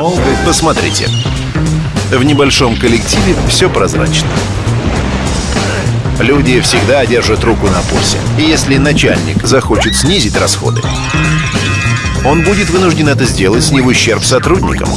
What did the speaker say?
обойдется. Посмотрите. В небольшом коллективе все прозрачно. Люди всегда держат руку на пульсе. И если начальник захочет снизить расходы, он будет вынужден это сделать не в ущерб сотрудникам.